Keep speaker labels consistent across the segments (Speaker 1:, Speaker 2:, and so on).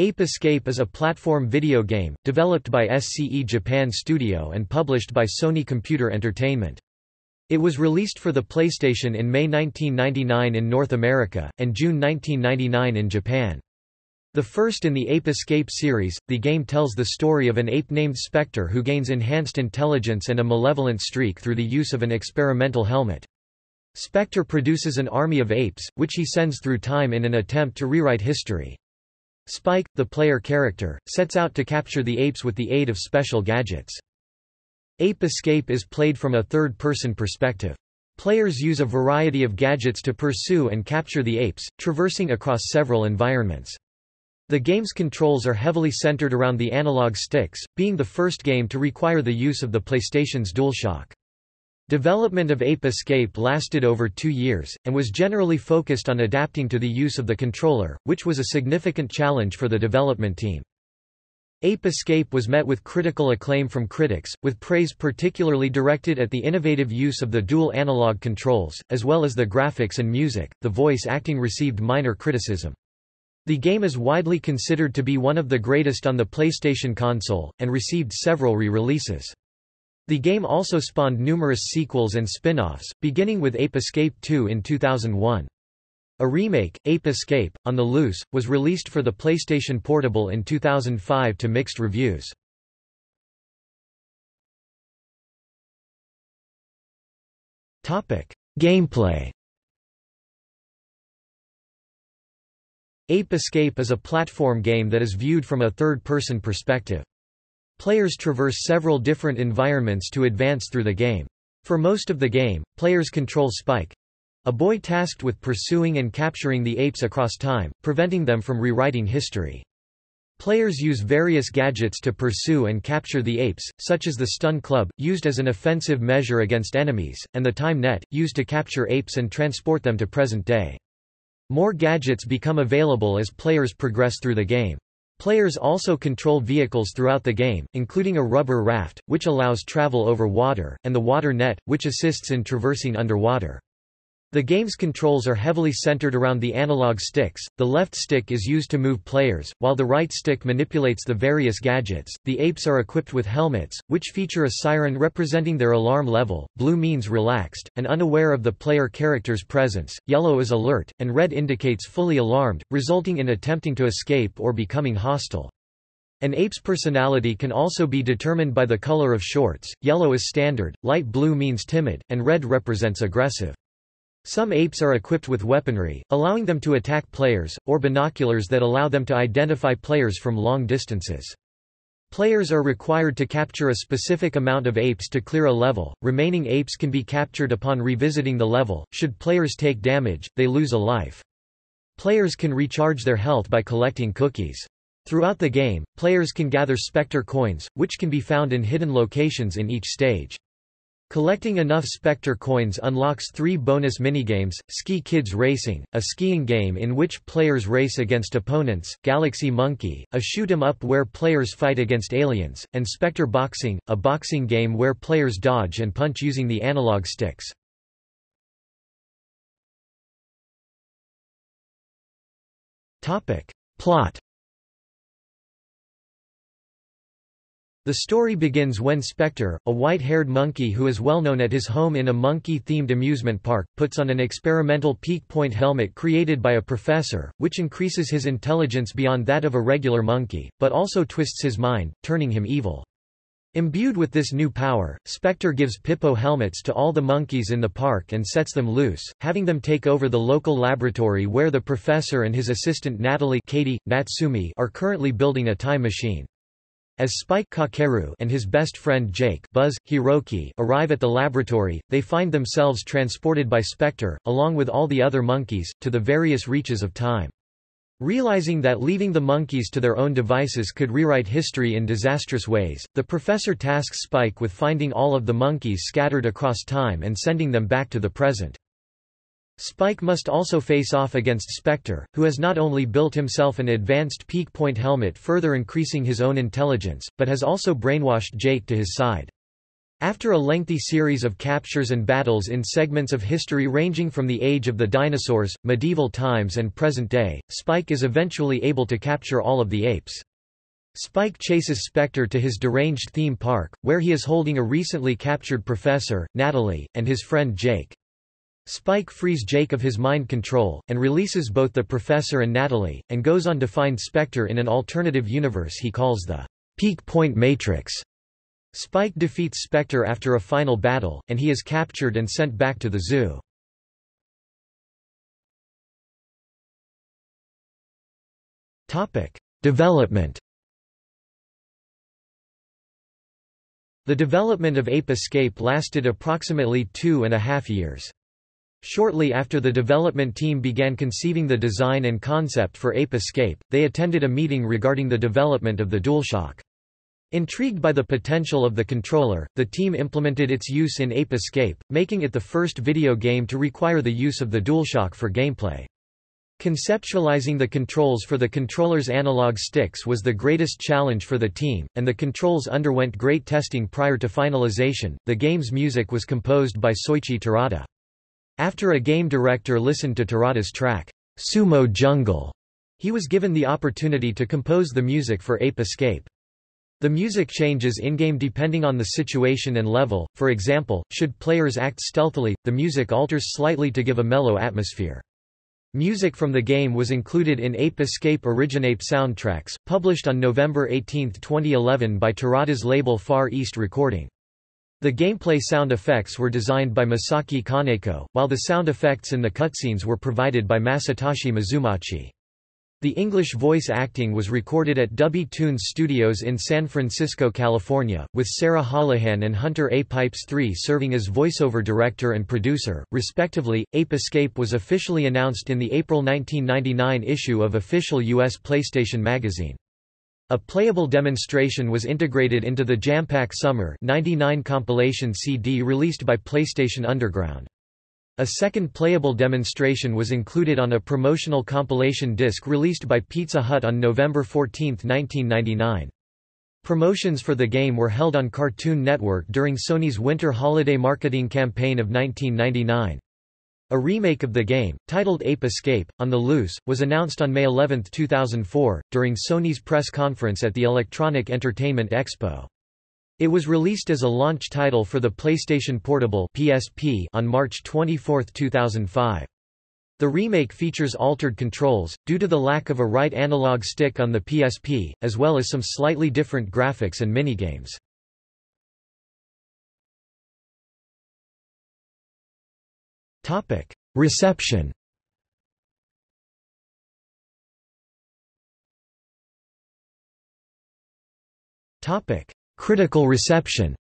Speaker 1: Ape Escape is a platform video game, developed by SCE Japan Studio and published by Sony Computer Entertainment. It was released for the PlayStation in May 1999 in North America, and June 1999 in Japan. The first in the Ape Escape series, the game tells the story of an ape named Spectre who gains enhanced intelligence and a malevolent streak through the use of an experimental helmet. Spectre produces an army of apes, which he sends through time in an attempt to rewrite history. Spike, the player character, sets out to capture the apes with the aid of special gadgets. Ape Escape is played from a third-person perspective. Players use a variety of gadgets to pursue and capture the apes, traversing across several environments. The game's controls are heavily centered around the analog sticks, being the first game to require the use of the PlayStation's DualShock. Development of Ape Escape lasted over two years, and was generally focused on adapting to the use of the controller, which was a significant challenge for the development team. Ape Escape was met with critical acclaim from critics, with praise particularly directed at the innovative use of the dual analog controls, as well as the graphics and music. The voice acting received minor criticism. The game is widely considered to be one of the greatest on the PlayStation console, and received several re-releases. The game also spawned numerous sequels and spin-offs, beginning with Ape Escape 2 in 2001. A remake, Ape Escape, on the Loose, was released for the PlayStation Portable in 2005 to mixed reviews. Gameplay Ape Escape is a platform game that is viewed from a third-person perspective. Players traverse several different environments to advance through the game. For most of the game, players control Spike, a boy tasked with pursuing and capturing the apes across time, preventing them from rewriting history. Players use various gadgets to pursue and capture the apes, such as the stun club, used as an offensive measure against enemies, and the time net, used to capture apes and transport them to present day. More gadgets become available as players progress through the game. Players also control vehicles throughout the game, including a rubber raft, which allows travel over water, and the water net, which assists in traversing underwater. The game's controls are heavily centered around the analog sticks. The left stick is used to move players, while the right stick manipulates the various gadgets. The apes are equipped with helmets, which feature a siren representing their alarm level. Blue means relaxed, and unaware of the player character's presence. Yellow is alert, and red indicates fully alarmed, resulting in attempting to escape or becoming hostile. An ape's personality can also be determined by the color of shorts. Yellow is standard, light blue means timid, and red represents aggressive. Some apes are equipped with weaponry, allowing them to attack players, or binoculars that allow them to identify players from long distances. Players are required to capture a specific amount of apes to clear a level. Remaining apes can be captured upon revisiting the level. Should players take damage, they lose a life. Players can recharge their health by collecting cookies. Throughout the game, players can gather Spectre coins, which can be found in hidden locations in each stage. Collecting enough Spectre coins unlocks three bonus minigames, Ski Kids Racing, a skiing game in which players race against opponents, Galaxy Monkey, a shoot-'em-up where players fight against aliens, and Spectre Boxing, a boxing game where players dodge and punch using the analog sticks. Plot The story begins when Spectre, a white-haired monkey who is well known at his home in a monkey-themed amusement park, puts on an experimental peak point helmet created by a professor, which increases his intelligence beyond that of a regular monkey, but also twists his mind, turning him evil. Imbued with this new power, Spectre gives Pipo helmets to all the monkeys in the park and sets them loose, having them take over the local laboratory where the professor and his assistant Natalie Katie, Natsumi are currently building a time machine. As Spike Kakeru and his best friend Jake Buzz, Hiroki arrive at the laboratory, they find themselves transported by Spectre, along with all the other monkeys, to the various reaches of time. Realizing that leaving the monkeys to their own devices could rewrite history in disastrous ways, the professor tasks Spike with finding all of the monkeys scattered across time and sending them back to the present. Spike must also face off against Spectre, who has not only built himself an advanced peak point helmet further increasing his own intelligence, but has also brainwashed Jake to his side. After a lengthy series of captures and battles in segments of history ranging from the age of the dinosaurs, medieval times and present day, Spike is eventually able to capture all of the apes. Spike chases Spectre to his deranged theme park, where he is holding a recently captured professor, Natalie, and his friend Jake. Spike frees Jake of his mind control, and releases both the professor and Natalie, and goes on to find Spectre in an alternative universe he calls the Peak Point Matrix. Spike defeats Spectre after a final battle, and he is captured and sent back to the zoo. Topic. Development The development of Ape Escape lasted approximately two and a half years. Shortly after the development team began conceiving the design and concept for Ape Escape, they attended a meeting regarding the development of the DualShock. Intrigued by the potential of the controller, the team implemented its use in Ape Escape, making it the first video game to require the use of the DualShock for gameplay. Conceptualizing the controls for the controller's analog sticks was the greatest challenge for the team, and the controls underwent great testing prior to finalization. The game's music was composed by Soichi Terada. After a game director listened to Terada's track, Sumo Jungle, he was given the opportunity to compose the music for Ape Escape. The music changes in-game depending on the situation and level, for example, should players act stealthily, the music alters slightly to give a mellow atmosphere. Music from the game was included in Ape Escape Originape soundtracks, published on November 18, 2011 by Terada's label Far East Recording. The gameplay sound effects were designed by Masaki Kaneko, while the sound effects in the cutscenes were provided by Masatoshi Mizumachi. The English voice acting was recorded at Dubby Tunes Studios in San Francisco, California, with Sarah Holohan and Hunter A. Pipes III serving as voiceover director and producer, respectively. Ape Escape was officially announced in the April 1999 issue of official U.S. PlayStation Magazine. A playable demonstration was integrated into the Jampack Summer 99 compilation CD released by PlayStation Underground. A second playable demonstration was included on a promotional compilation disc released by Pizza Hut on November 14, 1999. Promotions for the game were held on Cartoon Network during Sony's winter holiday marketing campaign of 1999. A remake of the game, titled Ape Escape, on the Loose, was announced on May 11, 2004, during Sony's press conference at the Electronic Entertainment Expo. It was released as a launch title for the PlayStation Portable (PSP) on March 24, 2005. The remake features altered controls, due to the lack of a right analog stick on the PSP, as well as some slightly different graphics and minigames. Reception Topic: Critical reception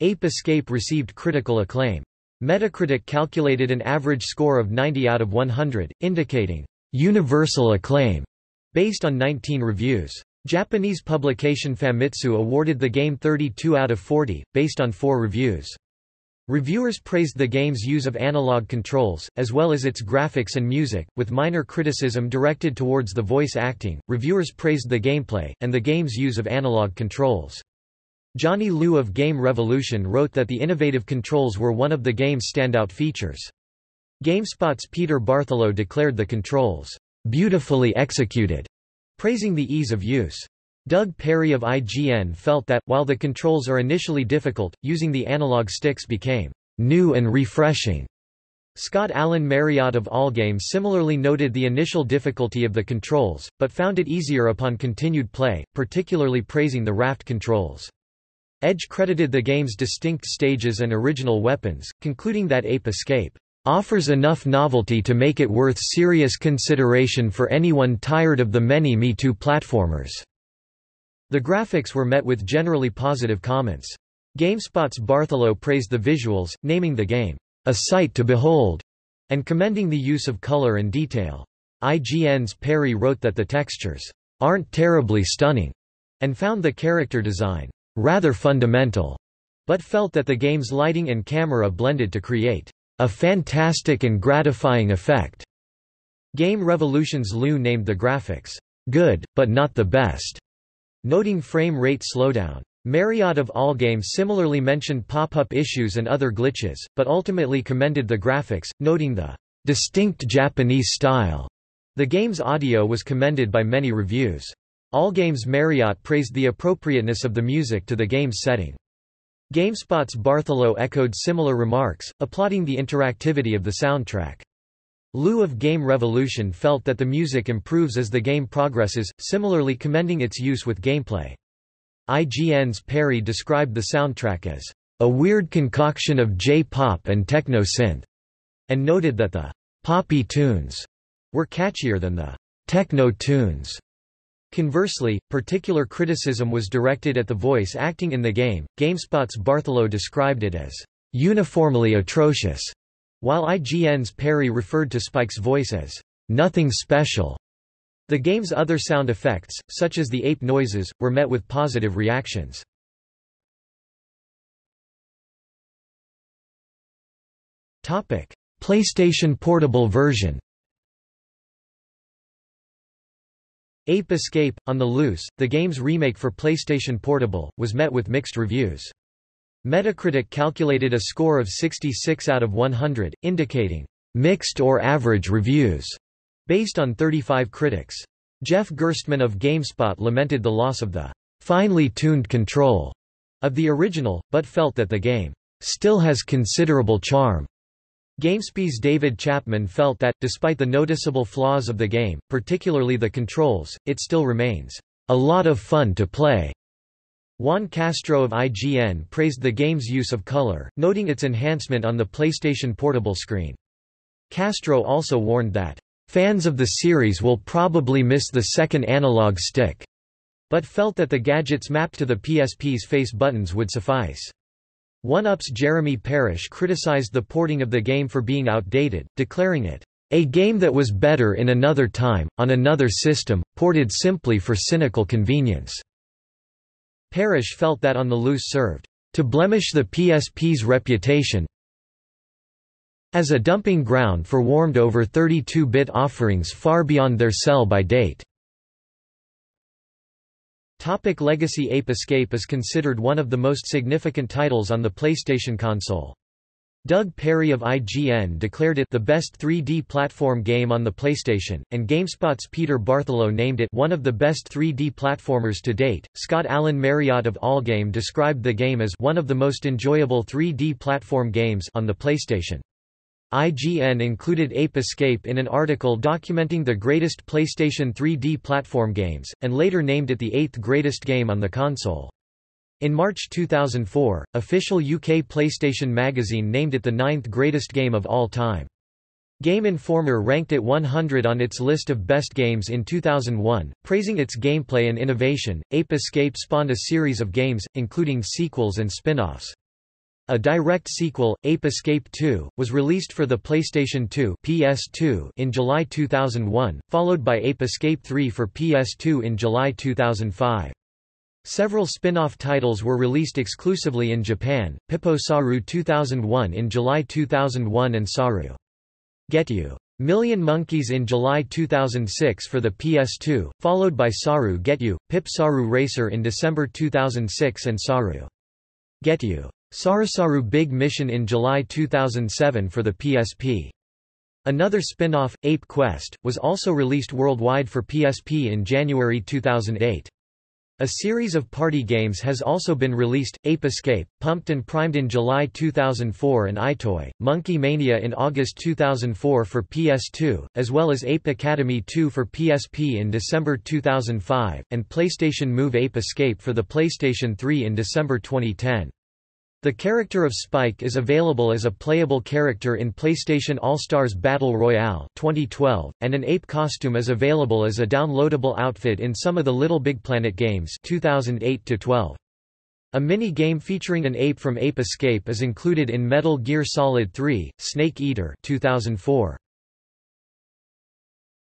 Speaker 1: Ape Escape received critical acclaim. Metacritic calculated an average score of 90 out of 100, indicating universal acclaim based on 19 reviews. Japanese publication Famitsu awarded the game 32 out of 40, based on 4 reviews. Reviewers praised the game's use of analog controls, as well as its graphics and music, with minor criticism directed towards the voice acting. Reviewers praised the gameplay, and the game's use of analog controls. Johnny Liu of Game Revolution wrote that the innovative controls were one of the game's standout features. GameSpot's Peter Bartholow declared the controls, beautifully executed, praising the ease of use. Doug Perry of IGN felt that, while the controls are initially difficult, using the analog sticks became new and refreshing. Scott Allen Marriott of Allgame similarly noted the initial difficulty of the controls, but found it easier upon continued play, particularly praising the raft controls. Edge credited the game's distinct stages and original weapons, concluding that Ape Escape offers enough novelty to make it worth serious consideration for anyone tired of the many Me Too platformers. The graphics were met with generally positive comments. GameSpot's Bartholow praised the visuals, naming the game, a sight to behold, and commending the use of color and detail. IGN's Perry wrote that the textures aren't terribly stunning, and found the character design rather fundamental, but felt that the game's lighting and camera blended to create a fantastic and gratifying effect. Game Revolution's Liu named the graphics good, but not the best, noting frame rate slowdown. Marriott of Allgame similarly mentioned pop-up issues and other glitches, but ultimately commended the graphics, noting the distinct Japanese style. The game's audio was commended by many reviews. Allgame's Marriott praised the appropriateness of the music to the game's setting. GameSpot's Bartholow echoed similar remarks, applauding the interactivity of the soundtrack. Liu of Game Revolution felt that the music improves as the game progresses, similarly commending its use with gameplay. IGN's Perry described the soundtrack as a weird concoction of J-pop and techno-synth, and noted that the poppy tunes were catchier than the techno tunes. Conversely, particular criticism was directed at the voice acting in the game. GameSpot's Bartholow described it as uniformly atrocious, while IGN's Perry referred to Spike's voice as nothing special. The game's other sound effects, such as the ape noises, were met with positive reactions. Topic: PlayStation Portable version Ape Escape, on the Loose, the game's remake for PlayStation Portable, was met with mixed reviews. Metacritic calculated a score of 66 out of 100, indicating mixed or average reviews, based on 35 critics. Jeff Gerstmann of GameSpot lamented the loss of the finely tuned control of the original, but felt that the game still has considerable charm. GameSpy's David Chapman felt that, despite the noticeable flaws of the game, particularly the controls, it still remains a lot of fun to play. Juan Castro of IGN praised the game's use of color, noting its enhancement on the PlayStation Portable screen. Castro also warned that, "...fans of the series will probably miss the second analog stick," but felt that the gadgets mapped to the PSP's face buttons would suffice. One-Up's Jeremy Parish criticized the porting of the game for being outdated, declaring it, "...a game that was better in another time, on another system, ported simply for cynical convenience." Parish felt that On the Loose served, "...to blemish the PSP's reputation as a dumping ground for warmed over 32-bit offerings far beyond their sell-by date." Topic Legacy Ape Escape is considered one of the most significant titles on the PlayStation console. Doug Perry of IGN declared it the best 3D platform game on the PlayStation, and GameSpot's Peter Bartholow named it one of the best 3D platformers to date. Scott Allen Marriott of Allgame described the game as one of the most enjoyable 3D platform games on the PlayStation. IGN included Ape Escape in an article documenting the greatest PlayStation 3D platform games, and later named it the eighth greatest game on the console. In March 2004, official UK PlayStation magazine named it the ninth greatest game of all time. Game Informer ranked it 100 on its list of best games in 2001, praising its gameplay and innovation. Ape Escape spawned a series of games, including sequels and spin-offs. A direct sequel, Ape Escape 2, was released for the PlayStation 2 PS2 in July 2001, followed by Ape Escape 3 for PS2 in July 2005. Several spin-off titles were released exclusively in Japan, Pipo Saru 2001 in July 2001 and Saru Get You! Million Monkeys in July 2006 for the PS2, followed by Saru Get You, Pip Saru Racer in December 2006 and Saru Get You! Sarasaru Big Mission in July 2007 for the PSP. Another spin-off, Ape Quest, was also released worldwide for PSP in January 2008. A series of party games has also been released, Ape Escape, pumped and primed in July 2004 and EyeToy, Monkey Mania in August 2004 for PS2, as well as Ape Academy 2 for PSP in December 2005, and PlayStation Move Ape Escape for the PlayStation 3 in December 2010. The character of Spike is available as a playable character in PlayStation All-Stars Battle Royale 2012, and an ape costume is available as a downloadable outfit in some of the LittleBigPlanet games 2008-12. A mini-game featuring an ape from Ape Escape is included in Metal Gear Solid 3, Snake Eater 2004.